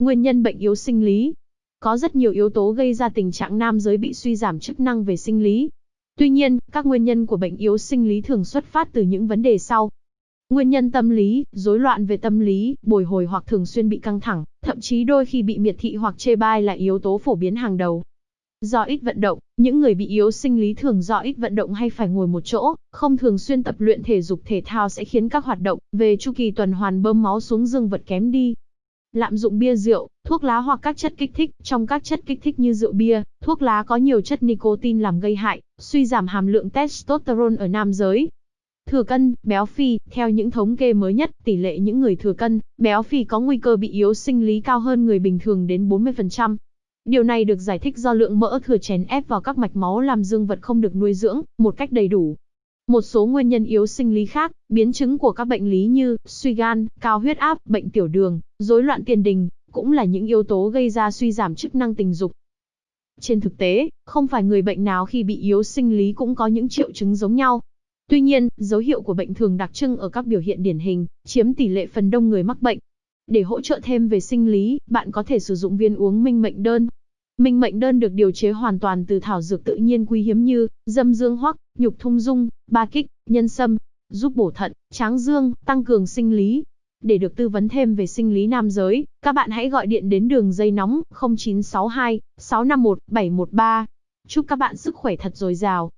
Nguyên nhân bệnh yếu sinh lý. Có rất nhiều yếu tố gây ra tình trạng nam giới bị suy giảm chức năng về sinh lý. Tuy nhiên, các nguyên nhân của bệnh yếu sinh lý thường xuất phát từ những vấn đề sau. Nguyên nhân tâm lý, rối loạn về tâm lý, bồi hồi hoặc thường xuyên bị căng thẳng, thậm chí đôi khi bị miệt thị hoặc chê bai là yếu tố phổ biến hàng đầu. Do ít vận động, những người bị yếu sinh lý thường do ít vận động hay phải ngồi một chỗ, không thường xuyên tập luyện thể dục thể thao sẽ khiến các hoạt động về chu kỳ tuần hoàn bơm máu xuống dương vật kém đi. Lạm dụng bia rượu, thuốc lá hoặc các chất kích thích, trong các chất kích thích như rượu bia, thuốc lá có nhiều chất nicotine làm gây hại, suy giảm hàm lượng testosterone ở nam giới. Thừa cân, béo phì, theo những thống kê mới nhất, tỷ lệ những người thừa cân, béo phì có nguy cơ bị yếu sinh lý cao hơn người bình thường đến 40%. Điều này được giải thích do lượng mỡ thừa chèn ép vào các mạch máu làm dương vật không được nuôi dưỡng một cách đầy đủ. Một số nguyên nhân yếu sinh lý khác, biến chứng của các bệnh lý như suy gan, cao huyết áp, bệnh tiểu đường, rối loạn tiền đình, cũng là những yếu tố gây ra suy giảm chức năng tình dục. Trên thực tế, không phải người bệnh nào khi bị yếu sinh lý cũng có những triệu chứng giống nhau. Tuy nhiên, dấu hiệu của bệnh thường đặc trưng ở các biểu hiện điển hình, chiếm tỷ lệ phần đông người mắc bệnh. Để hỗ trợ thêm về sinh lý, bạn có thể sử dụng viên uống minh mệnh đơn. Minh mệnh đơn được điều chế hoàn toàn từ thảo dược tự nhiên quý hiếm như dâm dương hoắc, nhục thung dung, ba kích, nhân sâm, giúp bổ thận, tráng dương, tăng cường sinh lý. Để được tư vấn thêm về sinh lý nam giới, các bạn hãy gọi điện đến đường dây nóng 0962 651 713. Chúc các bạn sức khỏe thật dồi dào.